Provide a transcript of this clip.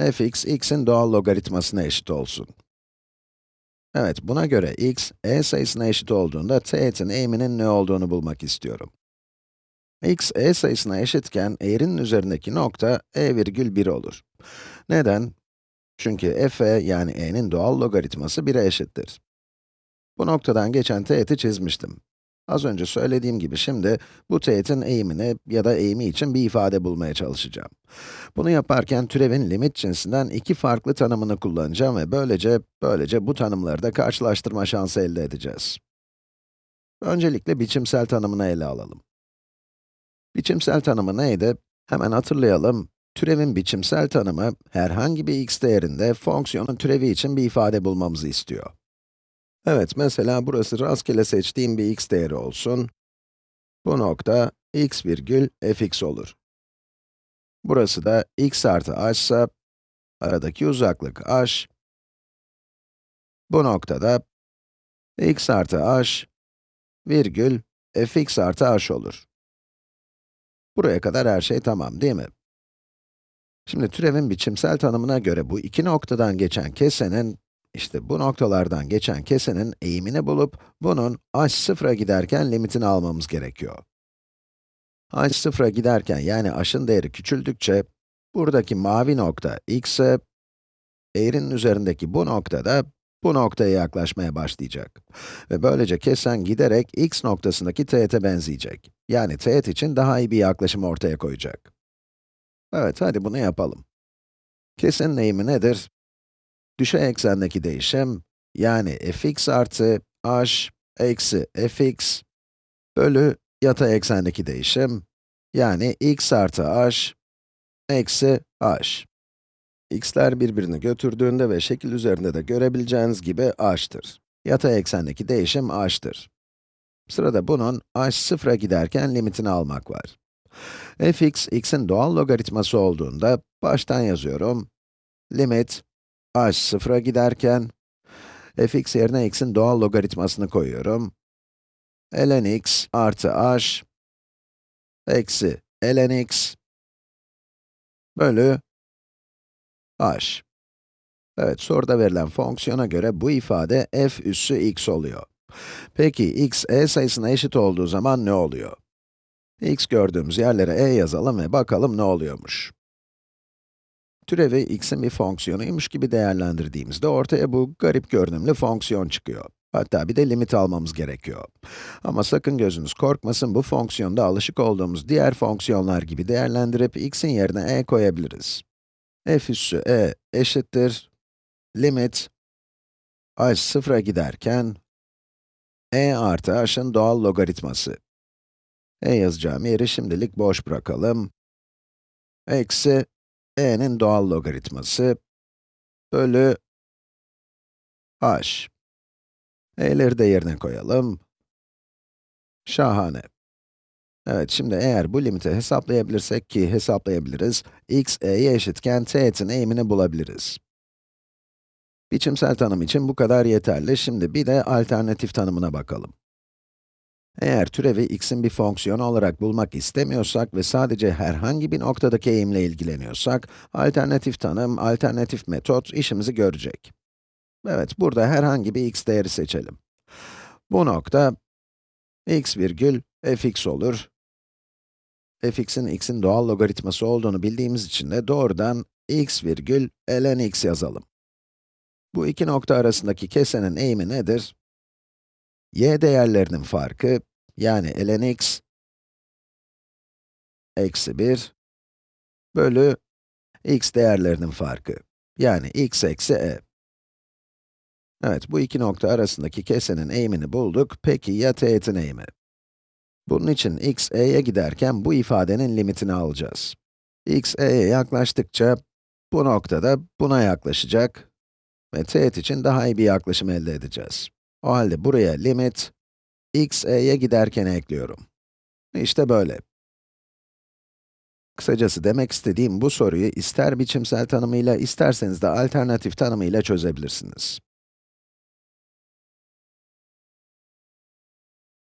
fx, x'in doğal logaritmasına eşit olsun. Evet, buna göre x, e sayısına eşit olduğunda teğetin eğiminin ne olduğunu bulmak istiyorum. x, e sayısına eşitken eğrinin üzerindeki nokta e virgül 1 olur. Neden? Çünkü f yani e'nin doğal logaritması 1'e eşittir. Bu noktadan geçen teğeti çizmiştim. Az önce söylediğim gibi şimdi bu teğetin eğimini ya da eğimi için bir ifade bulmaya çalışacağım. Bunu yaparken türevin limit cinsinden iki farklı tanımını kullanacağım ve böylece, böylece bu tanımları da karşılaştırma şansı elde edeceğiz. Öncelikle biçimsel tanımını ele alalım. Biçimsel tanımı neydi? Hemen hatırlayalım. Türevin biçimsel tanımı, herhangi bir x değerinde fonksiyonun türevi için bir ifade bulmamızı istiyor. Evet, mesela burası rastgele seçtiğim bir x değeri olsun. Bu nokta x virgül fx olur. Burası da x artı h ise, aradaki uzaklık h. Bu noktada x artı h virgül fx artı h olur. Buraya kadar her şey tamam, değil mi? Şimdi türevin biçimsel tanımına göre bu iki noktadan geçen kesenin işte bu noktalardan geçen kesenin eğimini bulup, bunun h sıfıra giderken limitini almamız gerekiyor. h sıfıra giderken, yani h'ın değeri küçüldükçe, buradaki mavi nokta x'e, eğrinin üzerindeki bu nokta da bu noktaya yaklaşmaya başlayacak. Ve böylece kesen giderek x noktasındaki teğete benzeyecek. Yani teğet için daha iyi bir yaklaşım ortaya koyacak. Evet, hadi bunu yapalım. Kesenin eğimi nedir? Düşey eksendeki değişim, yani fx artı h eksi fx bölü yatay eksendeki değişim, yani x artı h eksi h. x'ler birbirini götürdüğünde ve şekil üzerinde de görebileceğiniz gibi h'tır. Yatay eksendeki değişim h'tır. Sırada bunun h sıfıra giderken limitini almak var. fx, x'in doğal logaritması olduğunda, baştan yazıyorum, limit h sıfıra giderken, fx yerine x'in doğal logaritmasını koyuyorum. ln x artı h eksi ln x bölü h. Evet, soruda verilen fonksiyona göre bu ifade f üssü x oluyor. Peki, x, e sayısına eşit olduğu zaman ne oluyor? x gördüğümüz yerlere e yazalım ve bakalım ne oluyormuş. Türevi x'in bir fonksiyonuymuş gibi değerlendirdiğimizde ortaya bu garip görünümlü fonksiyon çıkıyor. Hatta bir de limit almamız gerekiyor. Ama sakın gözünüz korkmasın, bu fonksiyonda alışık olduğumuz diğer fonksiyonlar gibi değerlendirip x'in yerine e koyabiliriz. f üssü e eşittir, limit, h sıfıra giderken, e artı h'ın doğal logaritması. e yazacağım yeri şimdilik boş bırakalım. Eksi e'nin doğal logaritması bölü h. e'leri de yerine koyalım. Şahane. Evet, şimdi eğer bu limiti hesaplayabilirsek ki hesaplayabiliriz, x, e'ye eşitken teğetin eğimini bulabiliriz. Biçimsel tanım için bu kadar yeterli. Şimdi bir de alternatif tanımına bakalım. Eğer türevi x'in bir fonksiyonu olarak bulmak istemiyorsak ve sadece herhangi bir noktadaki eğimle ilgileniyorsak, alternatif tanım, alternatif metot işimizi görecek. Evet, burada herhangi bir x değeri seçelim. Bu nokta, x virgül fx olur. fx'in x'in doğal logaritması olduğunu bildiğimiz için de doğrudan x virgül ln x yazalım. Bu iki nokta arasındaki kesenin eğimi nedir? Y değerlerinin farkı, yani ln x eksi 1 bölü x değerlerinin farkı, yani x eksi e. Evet, bu iki nokta arasındaki kesenin eğimini bulduk. Peki ya teğetin eğimi? Bunun için x e'ye giderken bu ifadenin limitini alacağız. x e'ye yaklaştıkça bu noktada buna yaklaşacak ve teğet için daha iyi bir yaklaşım elde edeceğiz. O halde buraya limit x e'ye giderken ekliyorum. İşte böyle. Kısacası demek istediğim bu soruyu ister biçimsel tanımıyla, isterseniz de alternatif tanımıyla çözebilirsiniz.